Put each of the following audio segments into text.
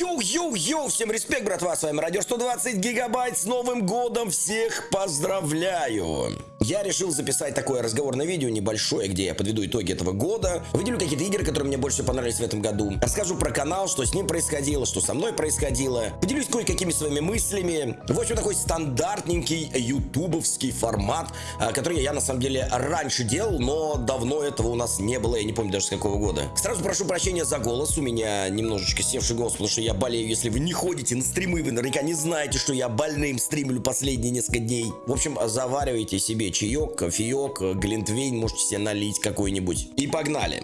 Йоу-йоу-йоу, всем респект, братва, с вами Радио 120 Гигабайт, с Новым Годом всех поздравляю! Я решил записать такое разговорное видео небольшое, где я подведу итоги этого года, выделю какие-то игры, которые мне больше понравились в этом году, расскажу про канал, что с ним происходило, что со мной происходило, поделюсь кое-какими своими мыслями. В общем, такой стандартненький ютубовский формат, а, который я на самом деле раньше делал, но давно этого у нас не было, я не помню даже с какого года. Сразу прошу прощения за голос, у меня немножечко севший голос, потому что я болею, если вы не ходите на стримы, вы наверняка не знаете, что я больным стримлю последние несколько дней. В общем, заваривайте себе чаек, кофеек, глинтвейн, можете себе налить какой-нибудь. И погнали!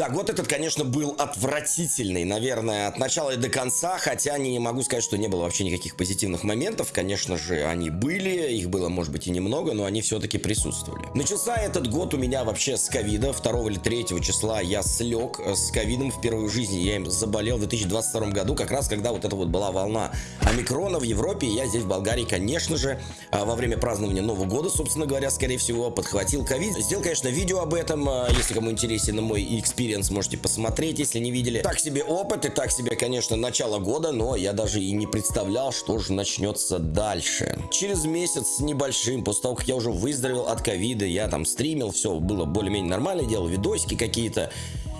Да, год этот, конечно, был отвратительный, наверное, от начала и до конца, хотя не могу сказать, что не было вообще никаких позитивных моментов. Конечно же, они были, их было, может быть, и немного, но они все-таки присутствовали. Начался этот год у меня вообще с ковида. 2 или 3 числа я слег с ковидом в жизни. Я им заболел в 2022 году, как раз когда вот это вот была волна омикрона в Европе. Я здесь, в Болгарии, конечно же, а, во время празднования Нового года, собственно говоря, скорее всего, подхватил ковид. Сделал, конечно, видео об этом, а, если кому интересен мой experience experience можете посмотреть, если не видели. Так себе опыт и так себе, конечно, начало года, но я даже и не представлял, что же начнется дальше. Через месяц с небольшим, после того, как я уже выздоровел от ковида, я там стримил, все было более-менее нормально, делал видосики какие-то.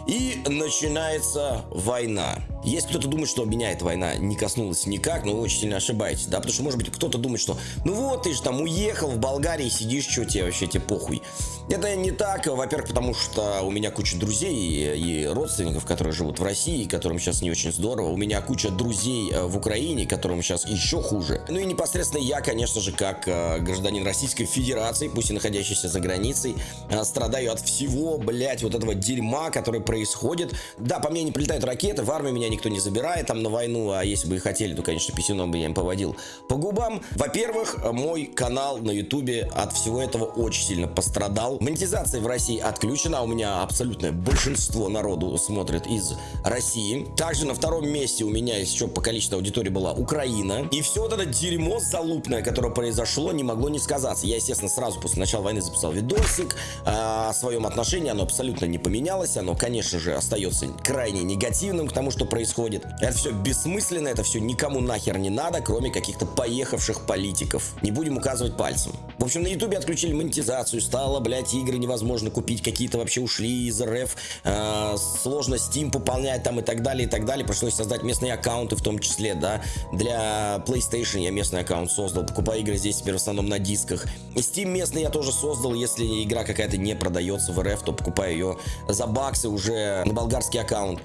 И начинается война. Если кто-то думает, что меня эта война не коснулась никак, но вы очень сильно ошибаетесь, да, потому что, может быть, кто-то думает, что ну вот, ты же там уехал в Болгарии, сидишь, что тебе вообще, тебе похуй. Это не так, во-первых, потому что у меня куча друзей и, родственников, которые живут в России, которым сейчас не очень здорово. У меня куча друзей э, в Украине, которым сейчас еще хуже. Ну и непосредственно я, конечно же, как э, гражданин Российской Федерации, пусть и находящийся за границей, э, страдаю от всего, блять, вот этого дерьма, которое происходит. Да, по мне не прилетают ракеты, в армии меня никто не забирает там на войну, а если бы и хотели, то, конечно, писюном бы я им поводил по губам. Во-первых, мой канал на ютубе от всего этого очень сильно пострадал. Монетизация в России отключена, у меня абсолютное большинство народу смотрит из России. Также на втором месте у меня еще по количеству аудитории была Украина. И все вот это дерьмо залупное, которое произошло, не могло не сказаться. Я, естественно, сразу после начала войны записал видосик о своем отношении, оно абсолютно не поменялось, оно, конечно же, остается крайне негативным к тому, что происходит происходит. Это все бессмысленно, это все никому нахер не надо, кроме каких-то поехавших политиков. Не будем указывать пальцем. В общем, на ютубе отключили монетизацию, стало, блядь, игры невозможно купить, какие-то вообще ушли из РФ, э, сложно Steam пополнять там и так далее, и так далее. Пришлось создать местные аккаунты в том числе, да. Для PlayStation я местный аккаунт создал, покупаю игры здесь теперь в основном на дисках. И Steam местный я тоже создал, если игра какая-то не продается в РФ, то покупаю ее за баксы уже на болгарский аккаунт.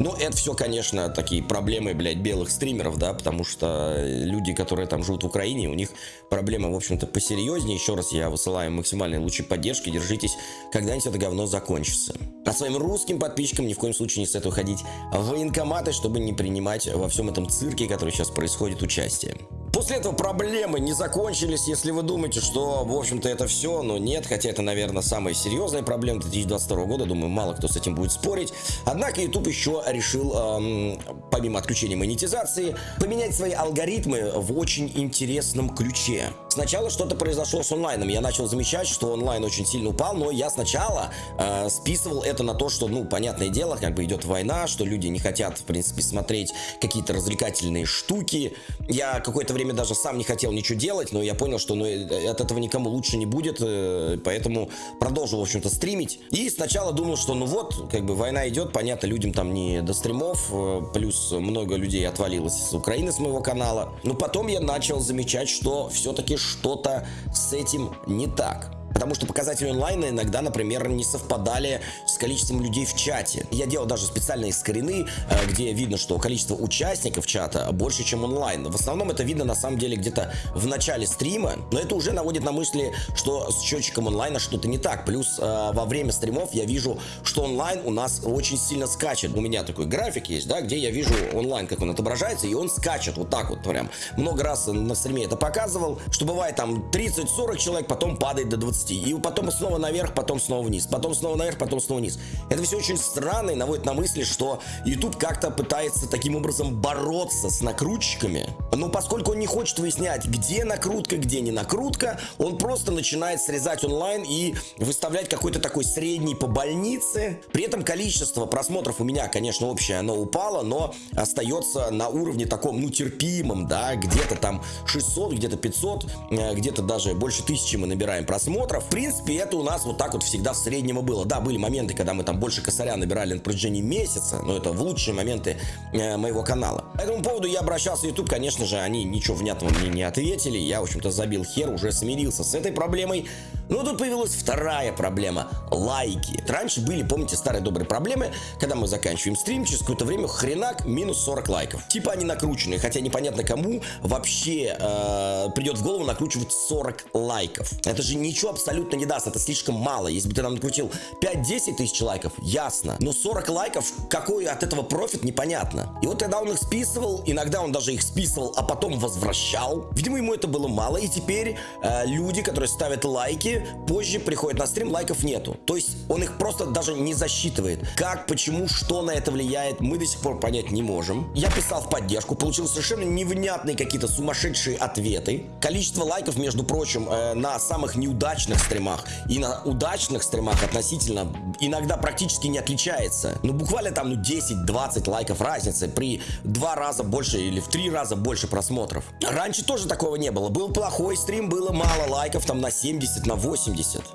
Ну, это все, конечно, такие проблемы, блядь, белых стримеров, да, потому что люди, которые там живут в Украине, у них проблемы, в общем-то, посерьезнее. Еще раз я высылаю максимальные лучи поддержки, держитесь, когда-нибудь это говно закончится. А своим русским подписчикам ни в коем случае не стоит уходить в военкоматы, чтобы не принимать во всем этом цирке, который сейчас происходит, участие. После этого проблемы не закончились, если вы думаете, что, в общем-то, это все, но нет, хотя это, наверное, самая серьезная проблема 2022 года, думаю, мало кто с этим будет спорить. Однако YouTube еще решил, эм, помимо отключения монетизации, поменять свои алгоритмы в очень интересном ключе. Сначала что-то произошло с онлайном, я начал замечать, что онлайн очень сильно упал, но я сначала э, списывал это на то, что, ну, понятное дело, как бы идет война, что люди не хотят, в принципе, смотреть какие-то развлекательные штуки. Я какое-то время даже сам не хотел ничего делать, но я понял, что ну, э, от этого никому лучше не будет, э, поэтому продолжил, в общем-то, стримить. И сначала думал, что ну вот, как бы война идет, понятно, людям там не до стримов, э, плюс много людей отвалилось с Украины, с моего канала. Но потом я начал замечать, что все-таки что-то с этим не так. Потому что показатели онлайна иногда, например, не совпадали с количеством людей в чате. Я делал даже специальные скрины, э, где видно, что количество участников чата больше, чем онлайн. В основном это видно на самом деле где-то в начале стрима, но это уже наводит на мысли, что с счетчиком онлайна что-то не так. Плюс э, во время стримов я вижу, что онлайн у нас очень сильно скачет. У меня такой график есть, да, где я вижу онлайн, как он отображается, и он скачет вот так вот прям. Много раз на стриме это показывал, что бывает там 30-40 человек, потом падает до 20 скорости, и потом снова наверх, потом снова вниз, потом снова наверх, потом снова вниз. Это все очень странно и наводит на мысли, что YouTube как-то пытается таким образом бороться с накрутчиками. Но поскольку он не хочет выяснять, где накрутка, где не накрутка, он просто начинает срезать онлайн и выставлять какой-то такой средний по больнице. При этом количество просмотров у меня, конечно, общее, оно упало, но остается на уровне таком, ну, терпимом, да, где-то там 600, где-то 500, э, где-то даже больше тысячи мы набираем просмотров. В принципе, это у нас вот так вот всегда в среднем и было. Да, были моменты, когда мы там больше косаря набирали на протяжении месяца, но это в лучшие моменты э, моего канала. По этому поводу я обращался в YouTube, конечно же, они ничего внятного мне не ответили. Я, в общем-то, забил хер, уже смирился с этой проблемой. Но тут появилась вторая проблема – лайки. Раньше были, помните, старые добрые проблемы, когда мы заканчиваем стрим, через какое-то время хренак минус 40 лайков. Типа они накрученные, хотя непонятно кому вообще э, придет в голову накручивать 40 лайков. Это же ничего абсолютно не даст, это слишком мало. Если бы ты нам накрутил 5-10 тысяч лайков, ясно. Но 40 лайков, какой от этого профит, непонятно. И вот тогда он их списывал, иногда он даже их списывал, а потом возвращал. Видимо, ему это было мало, и теперь э, люди, которые ставят лайки, позже приходят на стрим, лайков нету. То есть он их просто даже не засчитывает. Как, почему, что на это влияет, мы до сих пор понять не можем. Я писал в поддержку, получил совершенно невнятные какие-то сумасшедшие ответы. Количество лайков, между прочим, э, на самых неудачных стримах и на удачных стримах относительно иногда практически не отличается. Ну, буквально там, ну, 10-20 лайков разницы при два раза больше или в три раза больше просмотров. Раньше тоже такого не было. Был плохой стрим, было мало лайков, там на 70, на 80.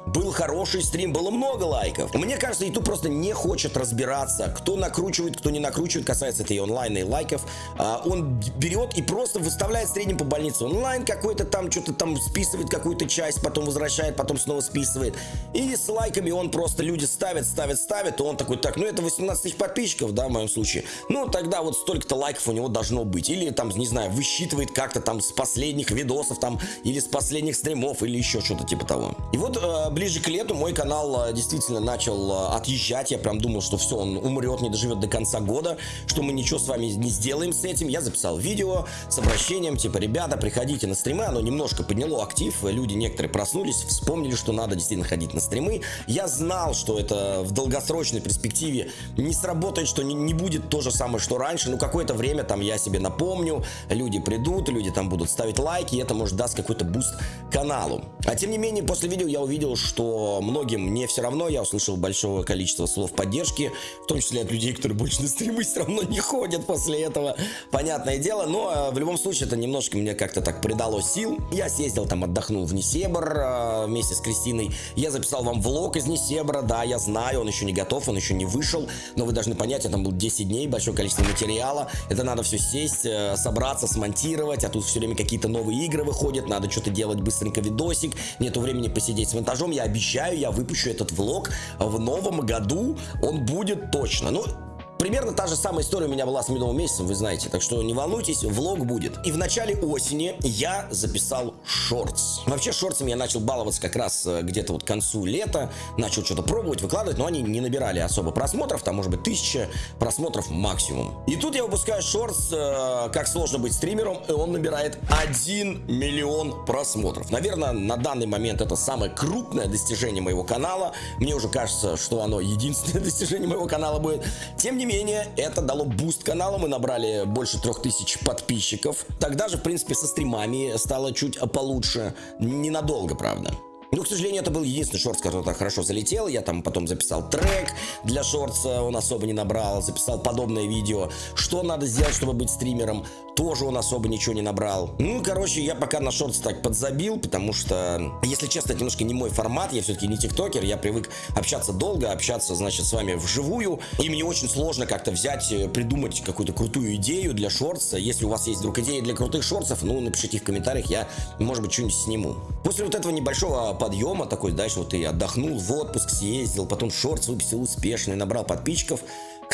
Был хороший стрим, было много лайков. Мне кажется, YouTube просто не хочет разбираться, кто накручивает, кто не накручивает, касается это и и лайков. А, он берет и просто выставляет в среднем по больнице. Онлайн какой-то там, что-то там списывает какую-то часть, потом возвращает, потом снова списывает. И с лайками он просто, люди ставят, ставят, ставят, и он такой, так, ну это 18 тысяч подписчиков, да, в моем случае. Ну, тогда вот столько-то лайков у него должно быть. Или там, не знаю, высчитывает как-то там с последних видосов там, или с последних стримов, или еще что-то типа того. И вот э, ближе к лету мой канал э, действительно начал э, отъезжать. Я прям думал, что все, он умрет, не доживет до конца года, что мы ничего с вами не сделаем с этим. Я записал видео с обращением, типа, ребята, приходите на стримы. Оно немножко подняло актив, люди некоторые проснулись, вспомнили, что надо действительно ходить на стримы. Я знал, что это в долгосрочной перспективе не сработает, что не, не будет то же самое, что раньше. Ну, какое-то время там я себе напомню, люди придут, люди там будут ставить лайки, и это может даст какой-то буст каналу. А тем не менее, после видео я увидел, что многим не все равно, я услышал большое количество слов поддержки, в том числе от людей, которые больше на стримы все равно не ходят после этого, понятное дело, но э, в любом случае это немножко мне как-то так придало сил. Я съездил там, отдохнул в Несебр э, вместе с Кристиной, я записал вам влог из Несебра, да, я знаю, он еще не готов, он еще не вышел, но вы должны понять, я там был 10 дней, большое количество материала, это надо все сесть, э, собраться, смонтировать, а тут все время какие-то новые игры выходят, надо что-то делать быстренько видосик, нету времени посидеть с монтажом, я обещаю, я выпущу этот влог в новом году, он будет точно. Ну, Примерно та же самая история у меня была с медовым месяцем, вы знаете, так что не волнуйтесь, влог будет. И в начале осени я записал шортс. Вообще шортсами я начал баловаться как раз э, где-то вот к концу лета, начал что-то пробовать, выкладывать, но они не набирали особо просмотров, там может быть тысяча просмотров максимум. И тут я выпускаю Shorts, э, как сложно быть стримером, и он набирает 1 миллион просмотров. Наверное, на данный момент это самое крупное достижение моего канала. Мне уже кажется, что оно единственное достижение моего канала будет. Тем не менее, менее, это дало буст каналу, мы набрали больше 3000 подписчиков. Тогда же, в принципе, со стримами стало чуть получше, ненадолго, правда. Ну, к сожалению, это был единственный шорт, который так хорошо залетел. Я там потом записал трек для шортса, он особо не набрал. Записал подобное видео. Что надо сделать, чтобы быть стримером? Тоже он особо ничего не набрал. Ну, короче, я пока на шортс так подзабил, потому что, если честно, это немножко не мой формат. Я все-таки не тиктокер, я привык общаться долго, общаться, значит, с вами вживую. И мне очень сложно как-то взять, э, придумать какую-то крутую идею для шортса. Если у вас есть вдруг идеи для крутых шортсов, ну, напишите в комментариях, я, может быть, что-нибудь сниму. После вот этого небольшого подъема такой, дальше вот ты отдохнул, в отпуск съездил, потом шорт выпустил успешный, набрал подписчиков.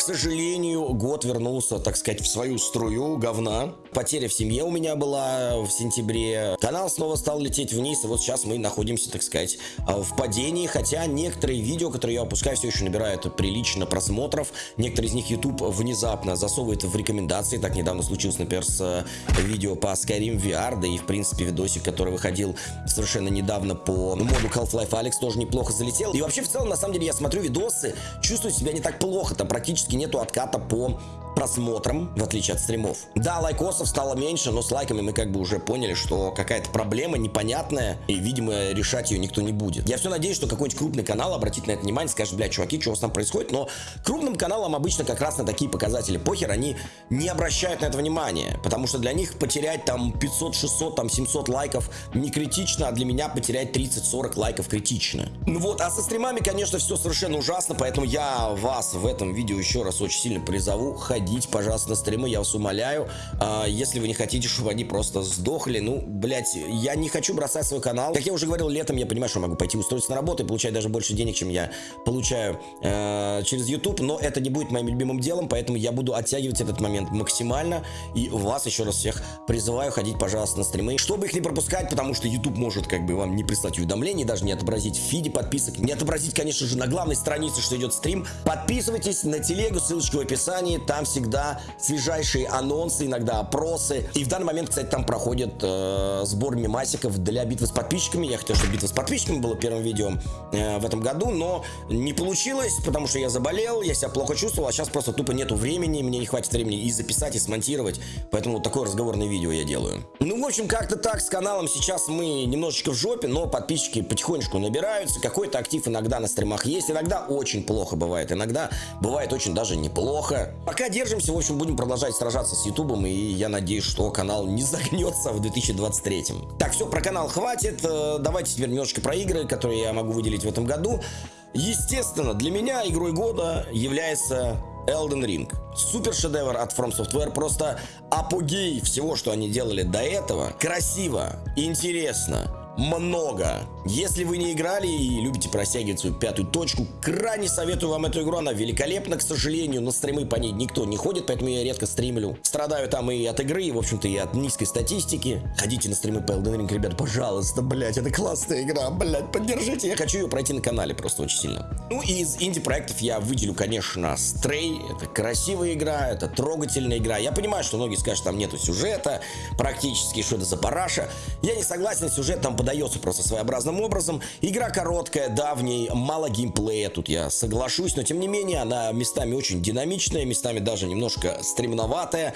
К сожалению, год вернулся, так сказать, в свою струю говна. Потеря в семье у меня была в сентябре. Канал снова стал лететь вниз, и вот сейчас мы находимся, так сказать, в падении. Хотя некоторые видео, которые я выпускаю, все еще набирают прилично просмотров. Некоторые из них YouTube внезапно засовывает в рекомендации. Так недавно случилось, например, с э, видео по Skyrim VR, да и, в принципе, видосик, который выходил совершенно недавно по моду Half-Life Alex, тоже неплохо залетел. И вообще, в целом, на самом деле, я смотрю видосы, чувствую себя не так плохо. Там практически нету отката по просмотрам, в отличие от стримов. Да, лайкосов стало меньше, но с лайками мы как бы уже поняли, что какая-то проблема непонятная, и, видимо, решать ее никто не будет. Я все надеюсь, что какой-нибудь крупный канал обратит на это внимание, скажет, бля, чуваки, что у вас там происходит, но крупным каналам обычно как раз на такие показатели похер, они не обращают на это внимания, потому что для них потерять там 500, 600, там 700 лайков не критично, а для меня потерять 30-40 лайков критично. Ну вот, а со стримами, конечно, все совершенно ужасно, поэтому я вас в этом видео еще раз очень сильно призову, ходить, пожалуйста, на стримы, я вас умоляю, а, если вы не хотите, чтобы они просто сдохли, ну, блять, я не хочу бросать свой канал, как я уже говорил, летом я понимаю, что могу пойти устроиться на работу и получать даже больше денег, чем я получаю э, через YouTube, но это не будет моим любимым делом, поэтому я буду оттягивать этот момент максимально, и вас еще раз всех призываю ходить, пожалуйста, на стримы, чтобы их не пропускать, потому что YouTube может как бы вам не прислать уведомлений, даже не отобразить в фиде подписок, не отобразить, конечно же, на главной странице, что идет стрим. Подписывайтесь на телегу, ссылочка в описании, там всегда свежайшие анонсы, иногда опросы, и в данный момент, кстати, там проходит э, сбор мемасиков для битвы с подписчиками, я хотел, чтобы битва с подписчиками было первым видео э, в этом году, но не получилось, потому что я заболел, я себя плохо чувствовал, а сейчас просто тупо нету времени, мне не хватит времени и записать, и смонтировать, поэтому вот такое разговорное видео я делаю. Ну, в общем, как-то так, с каналом сейчас мы немножечко в жопе, но подписчики потихонечку набираются, какой-то актив иногда на стримах есть, иногда очень плохо бывает, иногда бывает очень даже неплохо. Пока держимся, в общем, будем продолжать сражаться с ютубом, и я надеюсь, что канал не загнется в 2023. Так, все, про канал хватит, э, давайте теперь немножечко про игры, которые я могу выделить в этом году. Естественно, для меня игрой года является Elden Ring. Супер шедевр от From Software, просто апогей всего, что они делали до этого. Красиво, интересно, много. Если вы не играли и любите просягивать свою пятую точку, крайне советую вам эту игру, она великолепна, к сожалению, на стримы по ней никто не ходит, поэтому я редко стримлю. Страдаю там и от игры, и, в общем-то, и от низкой статистики. Ходите на стримы по Elden Ring, ребят, пожалуйста, блять, это классная игра, блять, поддержите, я хочу ее пройти на канале просто очень сильно. Ну и из инди-проектов я выделю, конечно, Stray, это красивая игра, это трогательная игра. Я понимаю, что многие скажут, там нету сюжета, практически, что это за параша. Я не согласен, сюжет там подается просто своеобразным образом. Игра короткая, да, в ней мало геймплея, тут я соглашусь, но тем не менее она местами очень динамичная, местами даже немножко стремноватая,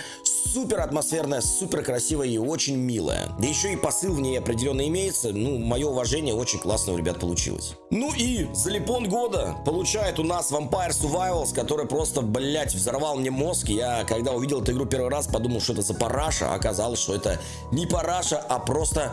супер атмосферная, супер красивая и очень милая. Да еще и посыл в ней определенно имеется, ну, мое уважение, очень классно у ребят получилось. Ну и залипон года получает у нас Vampire Survivals, который просто, блять, взорвал мне мозг. Я, когда увидел эту игру первый раз, подумал, что это за параша, а оказалось, что это не параша, а просто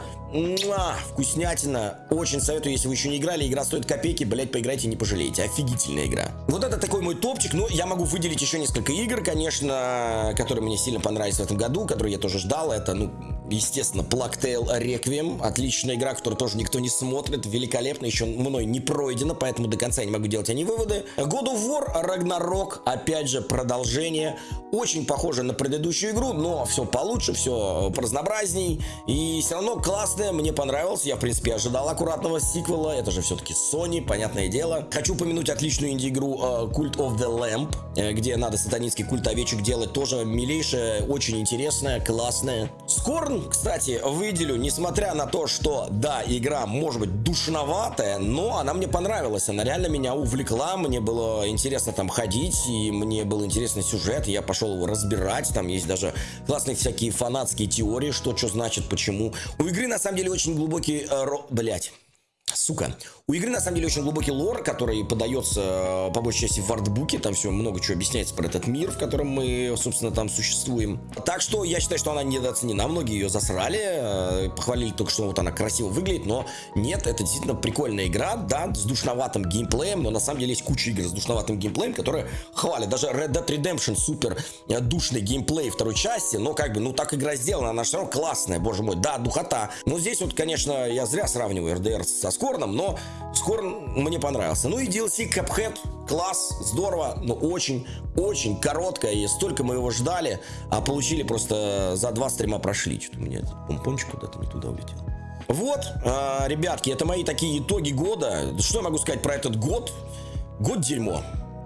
вкуснятина. Очень советую, если вы еще не играли. Игра стоит копейки, блять, поиграйте, не пожалеете. Офигительная игра. Вот это такой мой топчик. Но я могу выделить еще несколько игр, конечно, которые мне сильно понравились в этом году, которые я тоже ждал. Это, ну, естественно, Plague Requiem. Отличная игра, которую тоже никто не смотрит. Великолепно, еще мной не пройдена, поэтому до конца я не могу делать они выводы. God of War Ragnarok, опять же, продолжение. Очень похоже на предыдущую игру, но все получше, все разнообразней. И все равно классное, мне понравилось. Я, в принципе, ожидал аккуратного сиквела. Это же все-таки Sony, понятное дело. Хочу упомянуть отличную инди-игру uh, Cult of the Lamp, э, где надо сатанинский культ овечек делать. Тоже милейшая, очень интересная, классная. Скорн, кстати, выделю, несмотря на то, что, да, игра может быть душноватая, но она мне понравилась. Она реально меня увлекла, мне было интересно там ходить, и мне был интересный сюжет. Я пошел его разбирать, там есть даже классные всякие фанатские теории, что что значит, почему. У игры на самом деле очень глубокий, э, ро... блять, сука, у игры, на самом деле, очень глубокий лор, который подается, э, по большей части, в артбуке. Там все много чего объясняется про этот мир, в котором мы, собственно, там существуем. Так что я считаю, что она недооценена. Многие ее засрали, э, похвалили только, что вот она красиво выглядит, но нет, это действительно прикольная игра, да, с душноватым геймплеем, но на самом деле есть куча игр с душноватым геймплеем, которые хвалят. Даже Red Dead Redemption супер э, душный геймплей второй части, но как бы, ну так игра сделана, она все равно классная, боже мой, да, духота. Но здесь вот, конечно, я зря сравниваю RDR со Scorn, Скорном, но Скорн мне понравился. Ну и DLC Cuphead, класс, здорово, но очень-очень короткое, и столько мы его ждали, а получили просто за два стрима прошли. Что-то у меня этот помпончик куда-то не туда улетел. Вот, э, ребятки, это мои такие итоги года. Что я могу сказать про этот год? Год дерьмо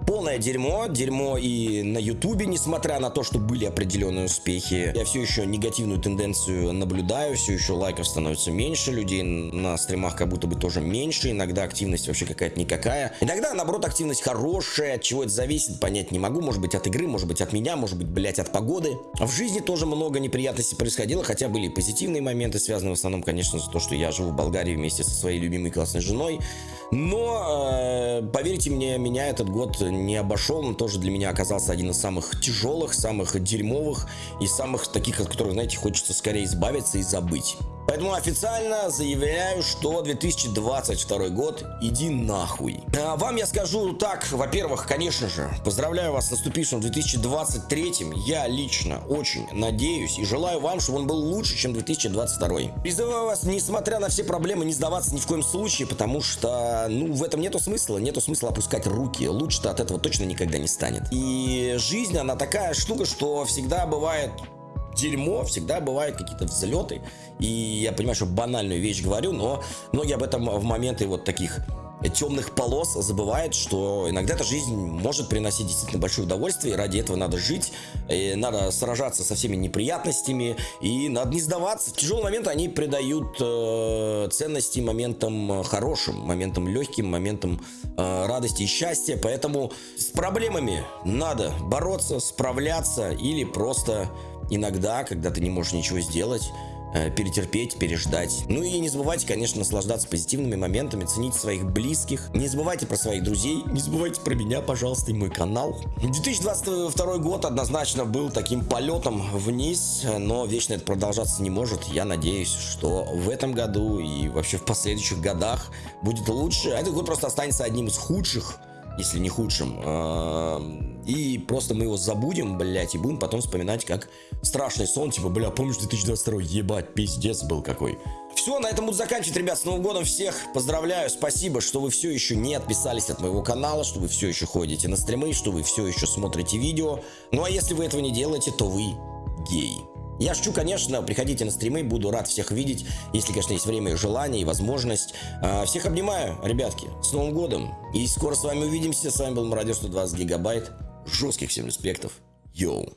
полное дерьмо, дерьмо и на ютубе, несмотря на то, что были определенные успехи. Я все еще негативную тенденцию наблюдаю, все еще лайков становится меньше, людей на стримах как будто бы тоже меньше, иногда активность вообще какая-то никакая. Иногда, наоборот, активность хорошая, от чего это зависит, понять не могу, может быть от игры, может быть от меня, может быть, блять, от погоды. В жизни тоже много неприятностей происходило, хотя были и позитивные моменты, связанные в основном, конечно, за то, что я живу в Болгарии вместе со своей любимой классной женой. Но, э, поверьте мне, меня этот год не обошел. Он тоже для меня оказался один из самых тяжелых, самых дерьмовых и самых таких, от которых, знаете, хочется скорее избавиться и забыть. Поэтому официально заявляю, что 2022 год иди нахуй. А вам я скажу так, во-первых, конечно же, поздравляю вас с наступившим 2023. Я лично очень надеюсь и желаю вам, чтобы он был лучше, чем 2022. Призываю вас, несмотря на все проблемы, не сдаваться ни в коем случае, потому что, ну, в этом нету смысла. Нету смысла опускать руки. Лучше-то от этого точно никогда не станет. И жизнь, она такая штука, что всегда бывает дерьмо, всегда бывают какие-то взлеты. И я понимаю, что банальную вещь говорю, но многие об этом в моменты вот таких темных полос забывают, что иногда эта жизнь может приносить действительно большое удовольствие, и ради этого надо жить, и надо сражаться со всеми неприятностями, и надо не сдаваться. В тяжелые моменты они придают э, ценности моментам хорошим, моментам легким, моментам э, радости и счастья, поэтому с проблемами надо бороться, справляться или просто иногда, когда ты не можешь ничего сделать, э, перетерпеть, переждать. Ну и не забывайте, конечно, наслаждаться позитивными моментами, ценить своих близких. Не забывайте про своих друзей, не забывайте про меня, пожалуйста, и мой канал. 2022 год однозначно был таким полетом вниз, но вечно это продолжаться не может. Я надеюсь, что в этом году и вообще в последующих годах будет лучше. А этот год просто останется одним из худших если не худшим. И просто мы его забудем, блять, и будем потом вспоминать как страшный сон, типа, бля, помнишь 2022, ебать, пиздец был какой. Все, на этом буду заканчивать, ребят, с Новым годом всех поздравляю, спасибо, что вы все еще не отписались от моего канала, что вы все еще ходите на стримы, что вы все еще смотрите видео. Ну а если вы этого не делаете, то вы гей. Я шучу, конечно, приходите на стримы, буду рад всех видеть, если, конечно, есть время желание, и возможность. А, всех обнимаю, ребятки, с Новым годом, и скоро с вами увидимся. С вами был Мародер 120 гигабайт, жестких всем респектов, йоу.